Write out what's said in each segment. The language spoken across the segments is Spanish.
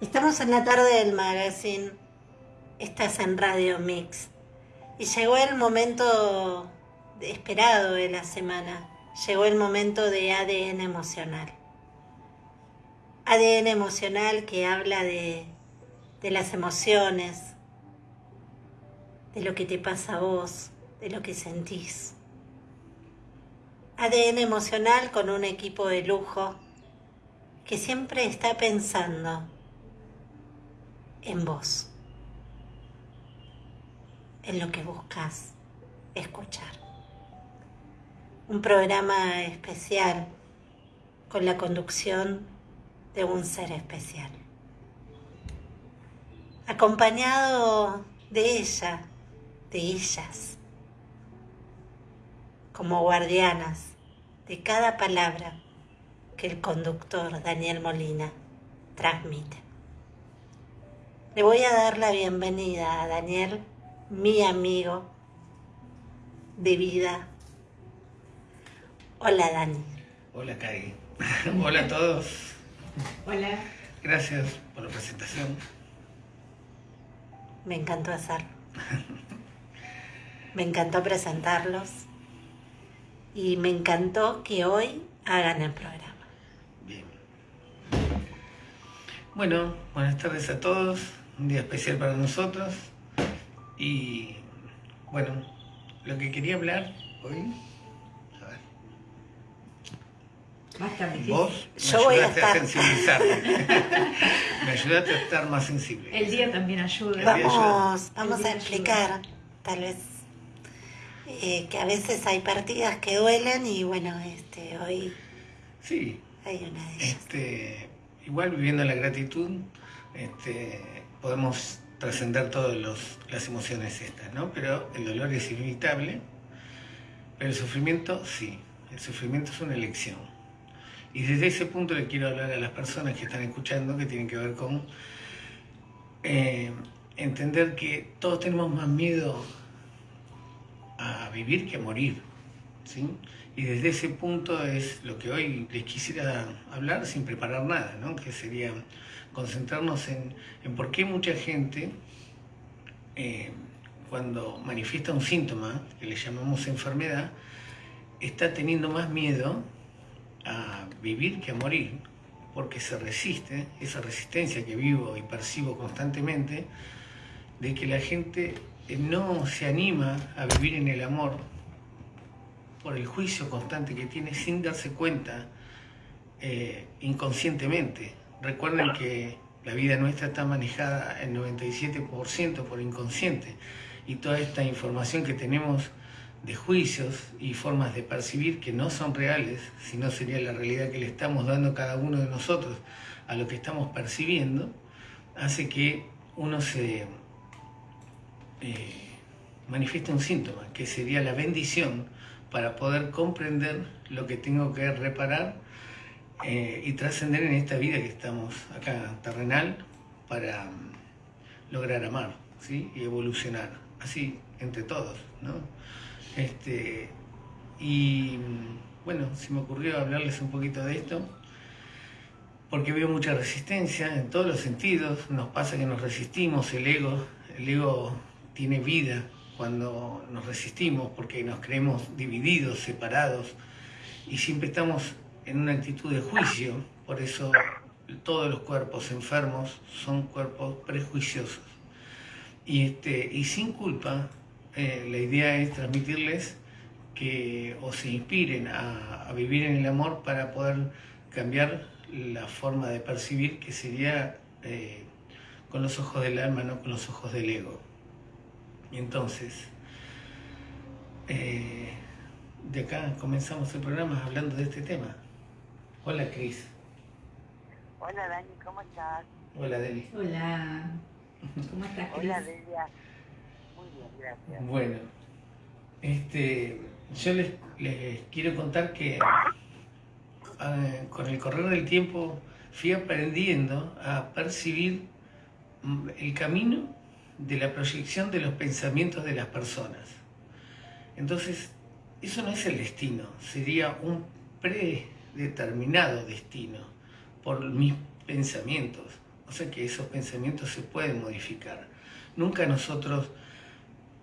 Estamos en la tarde del magazine. Estás en Radio Mix. Y llegó el momento esperado de la semana. Llegó el momento de ADN emocional. ADN emocional que habla de, de las emociones, de lo que te pasa a vos, de lo que sentís. ADN emocional con un equipo de lujo que siempre está pensando en vos, en lo que buscas escuchar. Un programa especial con la conducción de un ser especial. Acompañado de ella, de ellas, como guardianas de cada palabra que el conductor Daniel Molina transmite. Le voy a dar la bienvenida a Daniel, mi amigo de vida. Hola Dani. Hola Kai. Hola a todos. Hola. Gracias por la presentación. Me encantó hacerlo. Me encantó presentarlos y me encantó que hoy hagan el programa. Bien. Bueno, buenas tardes a todos un día especial para nosotros. Y bueno, lo que quería hablar hoy, a ver. Más. Vos me Yo voy a ayudaste a, estar. sensibilizarme. me ayudaste a estar más sensible. El día también ayuda. día Vamos, vamos a explicar, tal vez, eh, que a veces hay partidas que duelen y bueno, este, hoy Sí, hay una de ellas. este, igual viviendo la gratitud, este, podemos trascender todas las emociones estas, ¿no? Pero el dolor es inevitable, pero el sufrimiento sí, el sufrimiento es una elección. Y desde ese punto le quiero hablar a las personas que están escuchando, que tienen que ver con eh, entender que todos tenemos más miedo a vivir que a morir, ¿sí? Y desde ese punto es lo que hoy les quisiera hablar sin preparar nada, ¿no? Que sería concentrarnos en, en por qué mucha gente eh, cuando manifiesta un síntoma, que le llamamos enfermedad, está teniendo más miedo a vivir que a morir, porque se resiste, esa resistencia que vivo y percibo constantemente, de que la gente no se anima a vivir en el amor por el juicio constante que tiene sin darse cuenta eh, inconscientemente. Recuerden que la vida nuestra está manejada el 97% por inconsciente y toda esta información que tenemos de juicios y formas de percibir que no son reales, sino sería la realidad que le estamos dando cada uno de nosotros a lo que estamos percibiendo, hace que uno se eh, manifieste un síntoma, que sería la bendición para poder comprender lo que tengo que reparar eh, y trascender en esta vida que estamos acá terrenal para mm, lograr amar ¿sí? y evolucionar, así entre todos. ¿no? Este, y mm, bueno, se me ocurrió hablarles un poquito de esto, porque veo mucha resistencia en todos los sentidos, nos pasa que nos resistimos, el ego, el ego tiene vida cuando nos resistimos porque nos creemos divididos, separados, y siempre estamos en una actitud de juicio, por eso todos los cuerpos enfermos son cuerpos prejuiciosos. Y, este, y sin culpa, eh, la idea es transmitirles que o se inspiren a, vivir en el amor para poder cambiar la forma de percibir que sería eh, con los ojos del alma, no con los ojos del ego. Entonces, eh, de acá comenzamos el programa hablando de este tema. Hola Cris. Hola Dani, ¿cómo estás? Hola Deli. Hola. ¿Cómo estás, Cris? Hola Delia. Muy bien, gracias. Bueno, este, yo les, les quiero contar que eh, con el correr del tiempo fui aprendiendo a percibir mm, el camino de la proyección de los pensamientos de las personas. Entonces, eso no es el destino, sería un predeterminado destino por mis pensamientos. O sea que esos pensamientos se pueden modificar. Nunca nosotros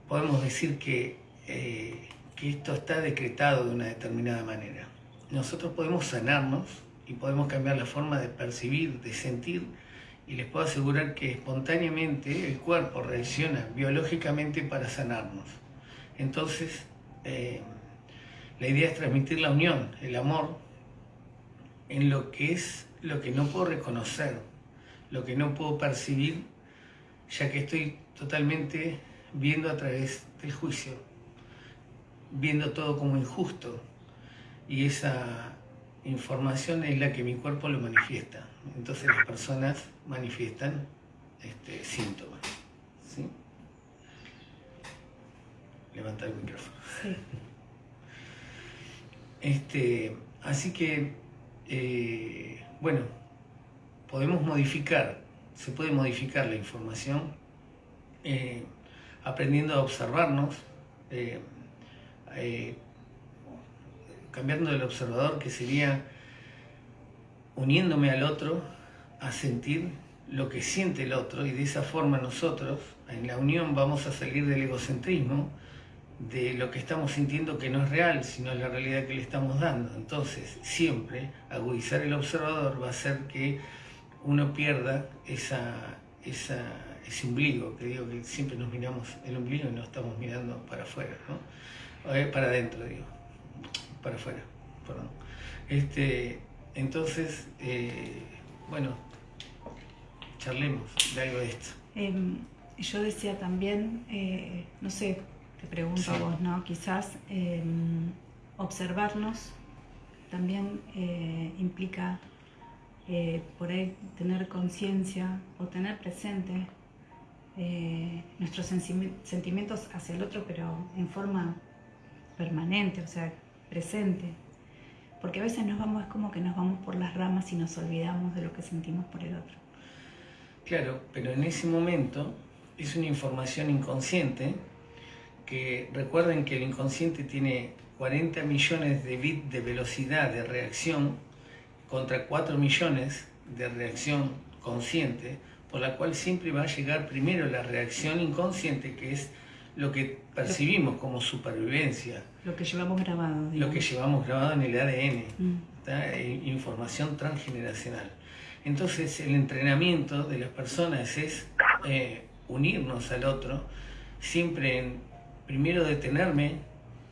podemos decir que, eh, que esto está decretado de una determinada manera. Nosotros podemos sanarnos y podemos cambiar la forma de percibir, de sentir, y les puedo asegurar que espontáneamente el cuerpo reacciona biológicamente para sanarnos. Entonces, eh, la idea es transmitir la unión, el amor, en lo que es lo que no puedo reconocer, lo que no puedo percibir, ya que estoy totalmente viendo a través del juicio, viendo todo como injusto. Y esa información es la que mi cuerpo lo manifiesta. Entonces las personas manifiestan este, síntomas. ¿sí? Levanta el micrófono. Sí. Este, así que, eh, bueno, podemos modificar, se puede modificar la información eh, aprendiendo a observarnos, eh, cambiando el observador que sería uniéndome al otro a sentir lo que siente el otro y de esa forma nosotros en la unión vamos a salir del egocentrismo de lo que estamos sintiendo que no es real, sino la realidad que le estamos dando. Entonces, siempre agudizar el observador va a hacer que uno pierda esa, esa, ese ombligo, que digo que siempre nos miramos el ombligo y no estamos mirando para afuera, ¿no? Eh, para adentro, digo, para afuera, perdón. Este, entonces, eh, bueno, charlemos de algo de esto. Em, yo decía también, eh, no sé, te pregunto a vos, ¿no? Quizás em, observarnos también eh, implica por ahí tener conciencia o tener presente nuestros sentimientos hacia el otro, pero en forma permanente, o sea, presente porque a veces nos vamos, es como que nos vamos por las ramas y nos olvidamos de lo que sentimos por el otro. Claro, pero en ese momento es una información inconsciente que recuerden que el inconsciente tiene 40 millones de bits de velocidad de reacción contra 4 millones de reacción consciente, por la cual siempre va a llegar primero la reacción inconsciente, que es lo que percibimos como supervivencia. Lo que llevamos grabado. Lo que llevamos grabado en el ADN, mm. e información transgeneracional. Entonces el entrenamiento de las personas es eh, unirnos al otro, siempre en, primero detenerme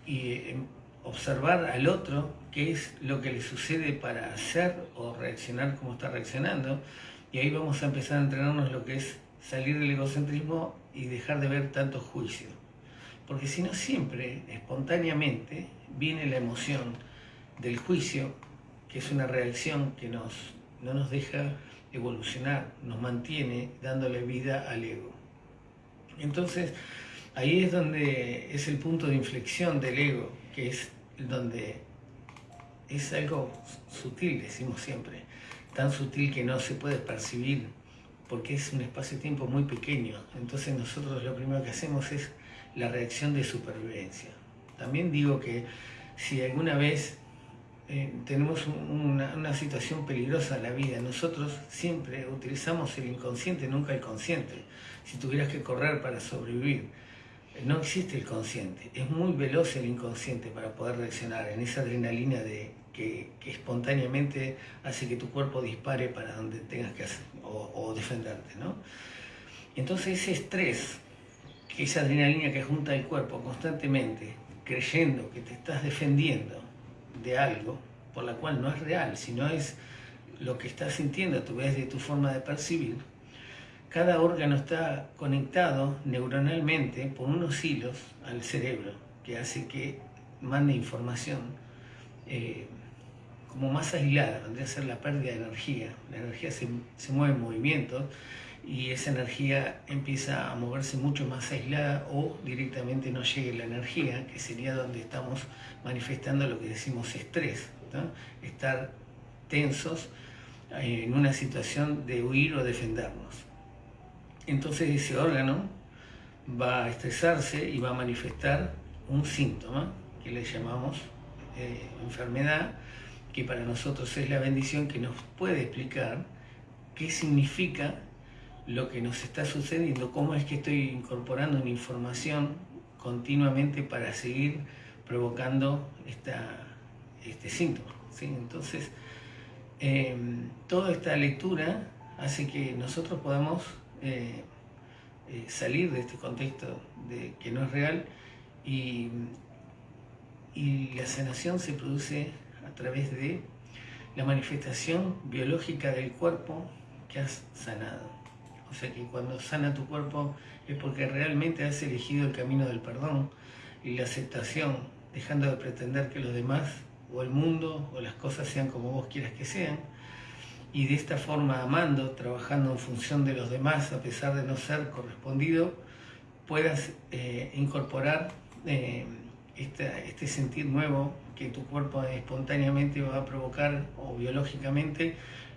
y em, observar al otro qué es lo que le sucede para hacer o reaccionar como está reaccionando. Y ahí vamos a empezar a entrenarnos lo que es salir del egocentrismo y dejar de ver tanto juicio. Porque si no, siempre, espontáneamente, viene la emoción del juicio, que es una reacción que nos, no nos deja evolucionar, nos mantiene dándole vida al ego. Entonces, ahí es donde es el punto de inflexión del ego, que es donde es algo sutil, decimos siempre, tan sutil que no se puede percibir porque es un espacio-tiempo muy pequeño. Entonces nosotros lo primero que hacemos es la reacción de supervivencia. También digo que si alguna vez eh, tenemos una, situación peligrosa en la vida, nosotros siempre utilizamos el inconsciente, nunca el consciente. Si tuvieras que correr para sobrevivir, eh, no existe el consciente. Es muy veloz el inconsciente para poder reaccionar en esa adrenalina de, que, espontáneamente hace que tu cuerpo dispare para donde tengas que hacer o, defenderte. ¿no? Entonces ese estrés, que esa adrenalina que junta el cuerpo constantemente, creyendo que te estás defendiendo de algo por la cual no es real, sino es lo que estás sintiendo a vez de tu forma de percibir, cada órgano está conectado neuronalmente por unos hilos al cerebro que hace que mande información eh, como más aislada, vendría a ser la pérdida de energía. La energía se, mueve en movimiento y esa energía empieza a moverse mucho más aislada o directamente no llegue la energía, que sería donde estamos manifestando lo que decimos estrés, estar tensos eh, en una situación de huir o defendernos. Entonces ese órgano va a estresarse y va a manifestar un síntoma que le llamamos eh, enfermedad que para nosotros es la bendición que nos puede explicar qué significa lo que nos está sucediendo, cómo es que estoy incorporando una información continuamente para seguir provocando esta, este síntoma. ¿sí? Entonces, em, toda esta lectura hace que nosotros podamos eh, eh, salir de este contexto de que no es real y, y la sanación se produce a través de la manifestación biológica del cuerpo que has sanado. O sea que cuando sana tu cuerpo es porque realmente has elegido el camino del perdón y la aceptación, dejando de pretender que los demás o el mundo o las cosas sean como vos quieras que sean. Y de esta forma, amando, trabajando en función de los demás, a pesar de no ser correspondido, puedas eh, incorporar eh, este sentir nuevo tu cuerpo espontáneamente va a provocar o biológicamente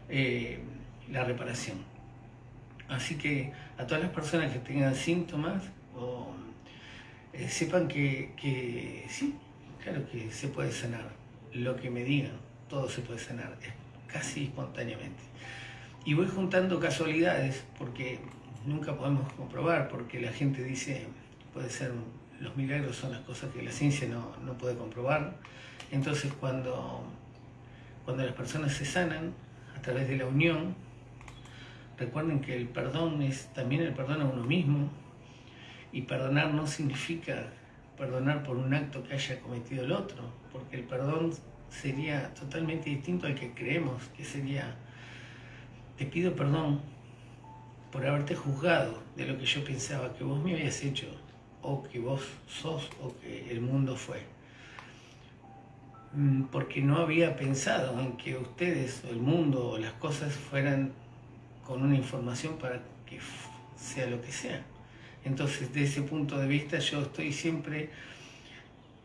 eh, la reparación. Así que a todas las personas que tengan síntomas, o, eh, sepan que, sí, claro que se puede sanar. Lo que me digan, todo se puede sanar, casi espontáneamente. Y voy juntando casualidades porque nunca podemos comprobar, porque la gente dice, puede ser, los milagros son las cosas que la ciencia no puede comprobar. Entonces cuando, cuando las personas se sanan a través de la unión, Recuerden que el perdón es también el perdón a uno mismo y perdonar no significa perdonar por un acto que haya cometido el otro, porque el perdón sería totalmente distinto al que creemos, que sería, te pido perdón por haberte juzgado de lo que yo pensaba que vos me habías hecho, o que vos sos, o que el mundo fue. Mm, porque no había pensado en que ustedes, o el mundo, o las cosas fueran con una información para que sea lo que sea. Entonces, de ese punto de vista, yo estoy siempre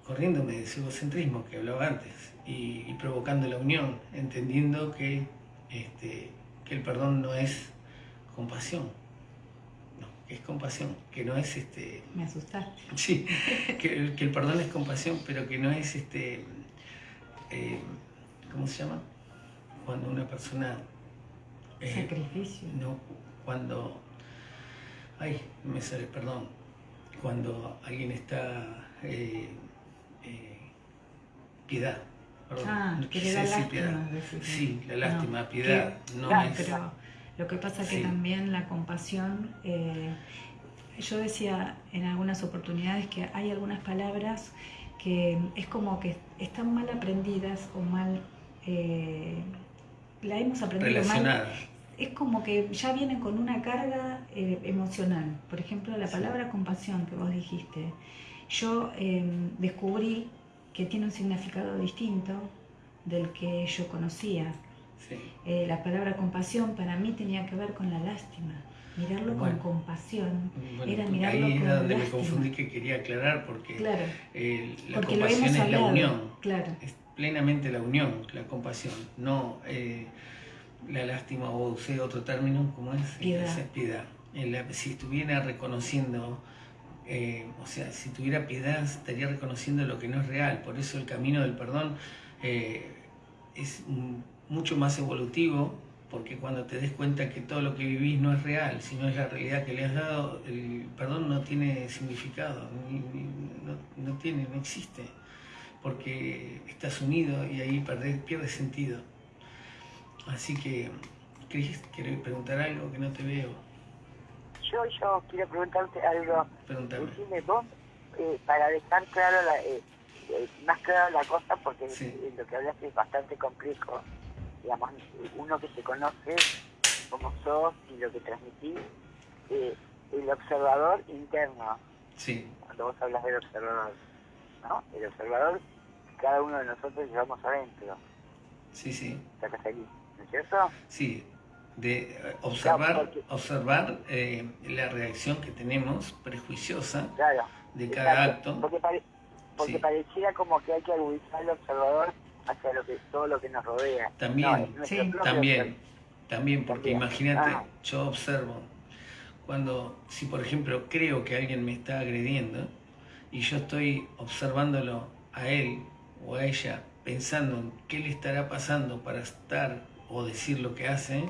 corriéndome de ese egocentrismo que hablaba antes y, provocando la unión, entendiendo que, este, que el perdón no es compasión, no, que es compasión, que no es este. Me asustaste. Sí, que, que el perdón es compasión, pero que no es este. Eh, ¿Cómo se llama? Cuando una persona eh, Sacrificio. No, cuando. Ay, me sale, perdón. Cuando alguien está. Eh, piedad. Perdón, ah, que le da lástima. Sí, la lástima, piedad. no es... Pero lo que pasa es que también la compasión. yo decía en algunas oportunidades que hay algunas palabras que es como que están mal aprendidas o mal la hemos aprendido mal es como que ya vienen con una carga eh, emocional. Por ejemplo, la palabra compasión que vos dijiste, yo em, descubrí que tiene un significado distinto del que yo conocía. Eh, la palabra compasión para mí tenía que ver con la lástima. Mirarlo con compasión era mirarlo ahí con es donde me confundí que quería aclarar porque, eh, la compasión es la unión. Claro. Es plenamente la unión, la compasión. No, la lástima o usé otro término, como es? Piedad. piedad. si estuviera reconociendo, eh, o sea, si tuviera piedad, estaría reconociendo lo que no es real. Por eso el camino del perdón eh, es mucho más evolutivo, porque cuando te des cuenta que todo lo que vivís no es real, sino es la realidad que le has dado, el perdón no tiene significado, no, tiene, no existe, porque estás unido y ahí pierde sentido. Así que, ¿querés, preguntar algo que no te veo? Yo, yo quiero preguntarte algo. Pregúntame. Decime vos, eh, para dejar claro la, eh, eh, más claro la cosa, porque lo que hablaste es bastante complejo. Digamos, uno que se conoce como sos y lo que transmitís, el observador interno. Sí. Cuando vos hablas del observador, ¿no? El observador, cada uno de nosotros llevamos adentro. Sí, sí. Estás ahí cierto? Sí, de eh, observar, observar eh, la reacción que tenemos prejuiciosa de cada acto. Porque, parecía como que hay que agudizar al observador hacia lo que, todo lo que nos rodea. También, también, también, porque imagínate, ah. yo observo, cuando, si por ejemplo creo que alguien me está agrediendo y yo estoy observándolo a él o a ella, pensando en qué le estará pasando para estar o decir lo que hace,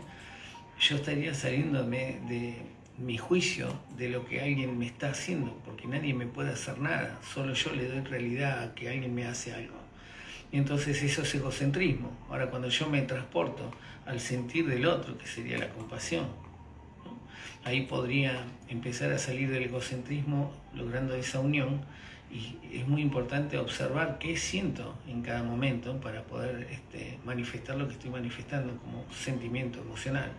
yo estaría saliéndome de mi juicio de lo que alguien me está haciendo, porque nadie me puede hacer nada, solo yo le doy realidad a que alguien me hace algo. Y entonces eso es egocentrismo. Ahora cuando yo me transporto al sentir del otro, que sería la compasión, ahí podría empezar a salir del egocentrismo logrando esa unión y es muy importante observar qué siento en cada momento para poder este, manifestar lo que estoy manifestando como sentimiento emocional,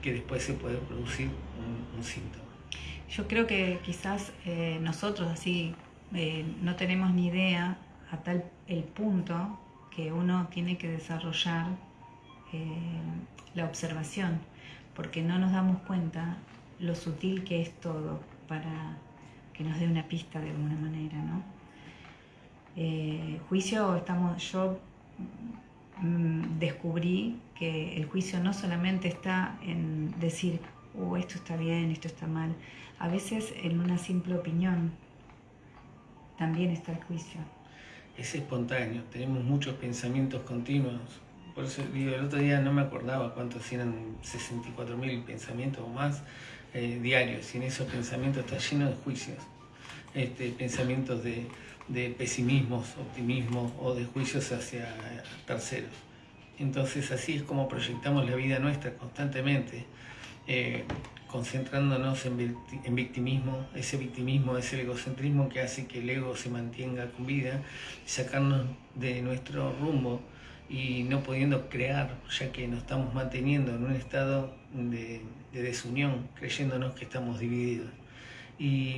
que después se puede producir un, síntoma. Yo creo que quizás eh, nosotros así eh, no tenemos ni idea a tal el punto que uno tiene que desarrollar eh, la observación, porque no nos damos cuenta lo sutil que es todo para que nos dé una pista de alguna manera, ¿no? Eh, juicio, estamos, yo mm, descubrí que el juicio no solamente está en decir, oh, esto está bien, esto está mal, a veces en una simple opinión también está el juicio. Es espontáneo, tenemos muchos pensamientos continuos. Por eso digo, el otro día no me acordaba cuántos eran 64.000 pensamientos o más eh, diarios y en esos pensamientos está lleno de juicios, este, pensamientos de, de pesimismos, optimismo o de juicios hacia terceros. Entonces así es como proyectamos la vida nuestra constantemente, eh, concentrándonos en, en, victimismo, ese victimismo es el egocentrismo que hace que el ego se mantenga con vida, sacarnos de nuestro rumbo y no pudiendo crear, ya que nos estamos manteniendo en un estado de de desunión, creyéndonos que estamos divididos. Y,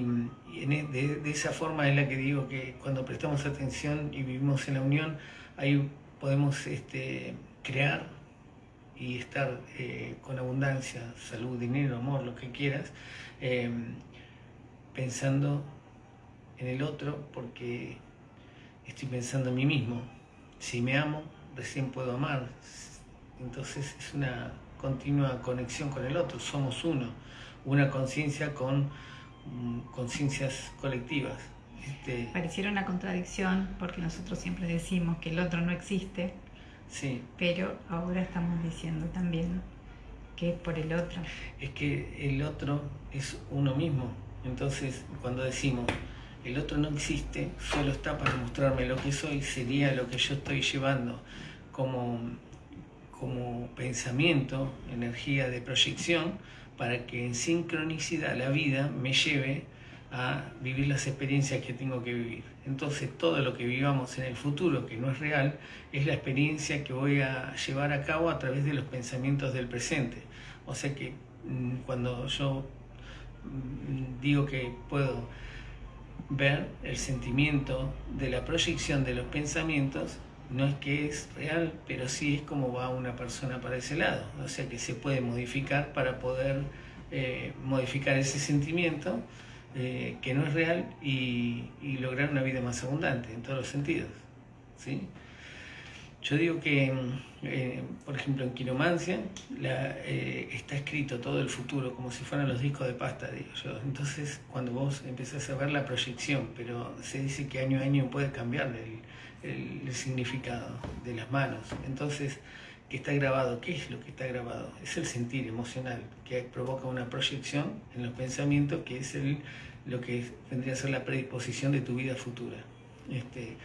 e, de, esa forma es la que digo que cuando prestamos atención y vivimos en la unión, ahí podemos este, crear y estar eh, con abundancia, salud, dinero, amor, lo que quieras, em, pensando en el otro porque estoy pensando en mí mismo. Si me amo, recién puedo amar. Entonces es una continua conexión con el otro, somos uno, una conciencia con mm, conciencias colectivas. Este... Pareciera una contradicción porque nosotros siempre decimos que el otro no existe, sí. pero ahora estamos diciendo también que es por el otro. Es que el otro es uno mismo, entonces cuando decimos el otro no existe, solo está para mostrarme lo que soy, sería lo que yo estoy llevando como como pensamiento, energía de proyección, para que en sincronicidad la vida me lleve a vivir las experiencias que tengo que vivir. Entonces todo lo que vivamos en el futuro, que no es real, es la experiencia que voy a llevar a cabo a través de los pensamientos del presente. O sea que mm, cuando yo mm, digo que puedo ver el sentimiento de la proyección de los pensamientos, no es que es real, pero sí es como va una persona para ese lado. O sea que se puede modificar para poder eh, modificar ese sentimiento eh, que no es real y, lograr una vida más abundante en todos los sentidos. ¿sí? Yo digo que, eh, por ejemplo, en quiromancia está escrito todo el futuro como si fueran los discos de pasta, digo yo. Entonces, cuando vos empezás a ver la proyección, pero se dice que año a año puede cambiar el, el, significado de las manos. Entonces, ¿qué está grabado? ¿Qué es lo que está grabado? Es el sentir emocional, que provoca una proyección en los pensamientos, que es el, lo que vendría a ser la predisposición de tu vida futura. Este,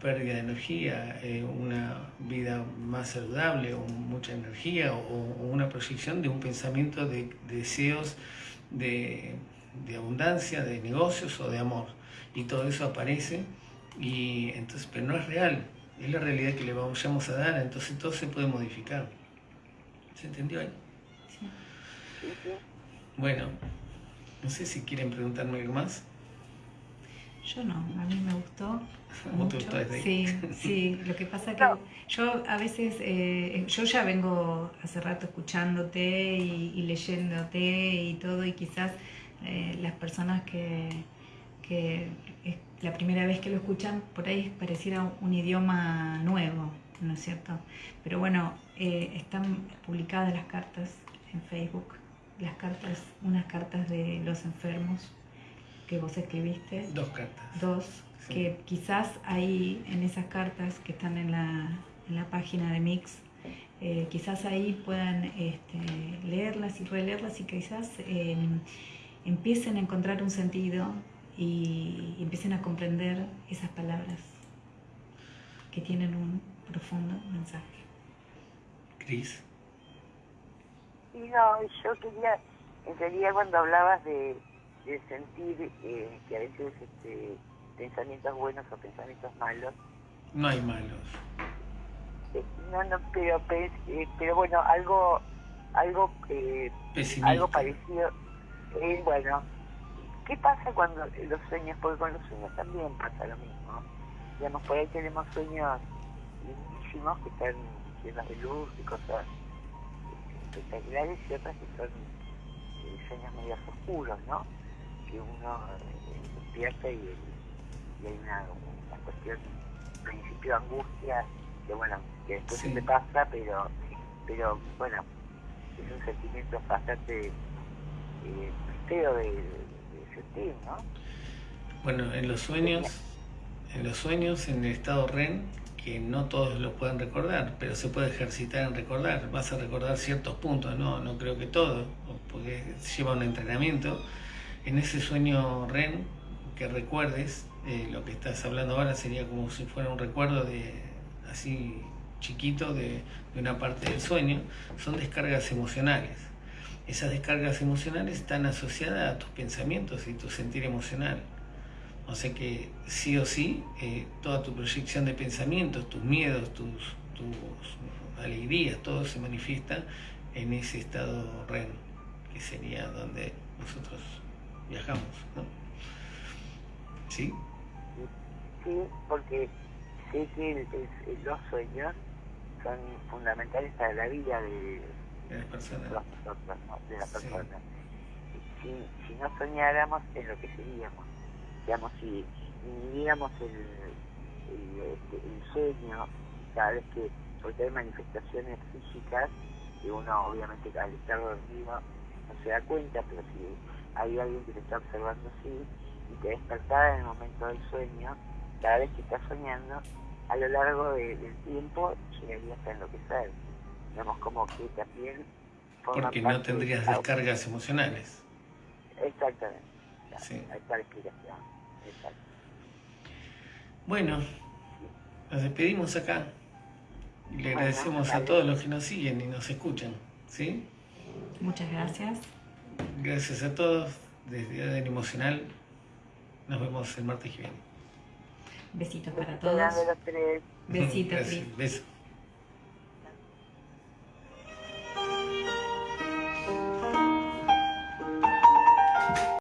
pérdida de energía, eh, una vida más saludable, o mucha energía, o, una proyección de un pensamiento de, deseos de, de abundancia, de negocios o de amor. Y todo eso aparece y entonces, pero no es real, es la realidad que le vamos a dar, entonces todo se puede modificar. ¿Se entendió ahí? Sí. Bueno, no sé si quieren preguntarme algo más. Yo no, a mí me gustó. Mucho. Sí, sí, lo que pasa que yo a veces, eh, yo ya vengo hace rato escuchándote y, leyéndote y todo, y quizás eh, las personas que, que la primera vez que lo escuchan, por ahí pareciera un idioma nuevo, ¿no es cierto? Pero bueno, eh, están publicadas las cartas en Facebook, las cartas, unas cartas de los enfermos que vos escribiste. Dos cartas. Dos, que quizás ahí en esas cartas que están en la, en la página de Mix, eh, quizás ahí puedan este, leerlas y releerlas y quizás em, empiecen a encontrar un sentido y, empiecen a comprender esas palabras que tienen un profundo mensaje. Cris. Sí, no, yo quería, en realidad cuando hablabas de, sentir eh, que a veces este, pensamientos buenos o pensamientos malos. No hay malos. Eh, no, no, pero, eh, pero bueno, algo algo eh, algo parecido. bueno, ¿qué pasa cuando los sueños? Porque con los sueños también pasa lo mismo. Digamos, por ahí tenemos sueños lindísimos que están llenos de luz y cosas espectaculares y otras que son sueños medios oscuros, ¿no? Que uno despierta y y hay una, cuestión, principio angustia, que bueno, que después se te pasa, pero, pero bueno, es un sentimiento bastante eh, feo de, Bueno, en los sueños, en los sueños, en el estado REM, que no todos lo pueden recordar, pero se puede ejercitar en recordar. Vas a recordar ciertos puntos, no, no creo que todo, porque lleva un entrenamiento. En ese sueño REM que recuerdes, eh, lo que estás hablando ahora sería como si fuera un recuerdo de así chiquito de, una parte del sueño, son descargas emocionales. Esas descargas emocionales están asociadas a tus pensamientos y tu sentir emocional. O sea que sí o sí, eh, toda tu proyección de pensamientos, tus miedos, tus, tus alegrías, todo se manifiesta en ese estado REM, que sería donde nosotros viajamos. ¿no? ¿Sí? sí, porque sé que los sueños son fundamentales para la vida de, las personas. De la persona. Si, si no soñáramos, en lo que seríamos. Digamos, si viviéramos el, el, este, el, cada vez que, porque hay manifestaciones físicas, que uno obviamente al estar dormido no se da cuenta, pero si hay alguien que te está observando así y te despertara en el momento del sueño, cada vez que estás soñando, a lo largo del tiempo llegarías a enloquecer. Digamos, como que también... Porque no tendrías descargas emocionales. Exactamente. Sí. Esta explicación. Exacto. Bueno, nos despedimos acá. Y le agradecemos a todos los que nos siguen y nos escuchan. ¿Sí? Muchas gracias. Gracias a todos. Desde ADN Emocional. Nos vemos el martes que viene. Besitos para todos. Besitos, Besos.